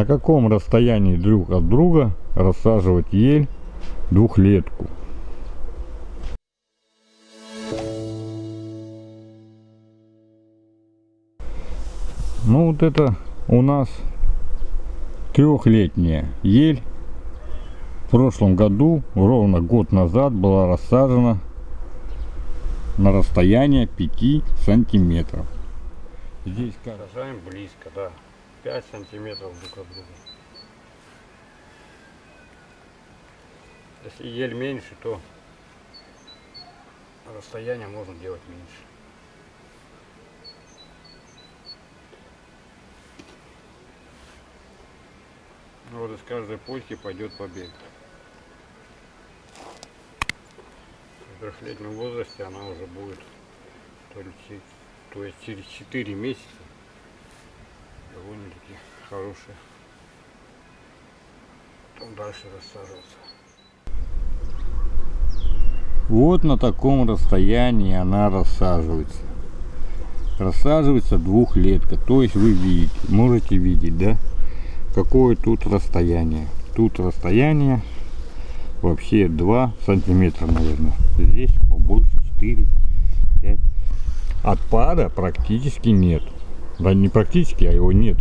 На каком расстоянии друг от друга рассаживать ель двухлетку? Ну вот это у нас трехлетняя ель. В прошлом году, ровно год назад, была рассажена на расстояние 5 сантиметров. Здесь Сажаем близко, да. 5 сантиметров друг от друга. Если ель меньше, то расстояние можно делать меньше. Ну Вот из каждой почки пойдет побег. В трехлетнем возрасте она уже будет, то, то есть через 4 месяца довольно-таки хорошая. Потом дальше рассаживаться. Вот на таком расстоянии она рассаживается. Рассаживается двухлетка. То есть вы видите, можете видеть, да? Какое тут расстояние. Тут расстояние вообще 2 сантиметра, наверное. Здесь побольше 4, 5. Отпада практически нет. Да не практически, а его нет.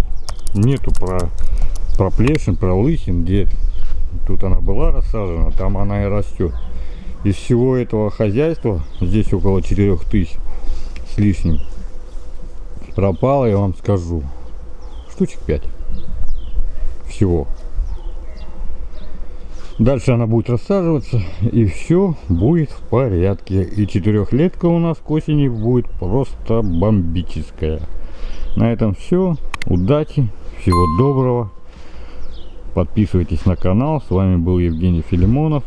Нету про проплешин, пролысин, где тут она была рассажена, там она и растет из всего этого хозяйства, здесь около 4000 с лишним, пропало, я вам скажу, штучек 5 всего. Дальше она будет рассаживаться, и все будет в порядке. И четырехлетка у нас к осени будет просто бомбическая. На этом все. Удачи, всего доброго. Подписывайтесь на канал. С вами был Евгений Филимонов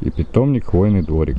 и питомник Хвойный дворик.